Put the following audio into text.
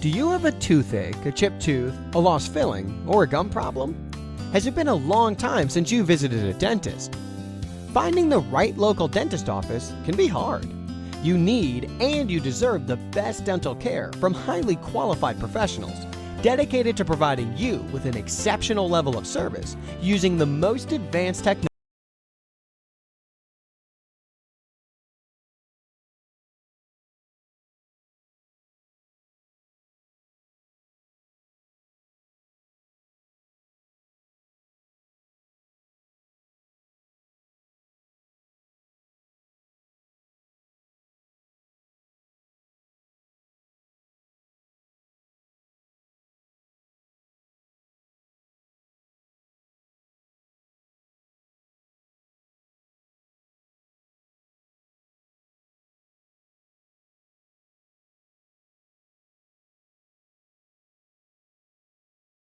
Do you have a toothache, a chipped tooth, a lost filling, or a gum problem? Has it been a long time since you visited a dentist? Finding the right local dentist office can be hard. You need and you deserve the best dental care from highly qualified professionals dedicated to providing you with an exceptional level of service using the most advanced technology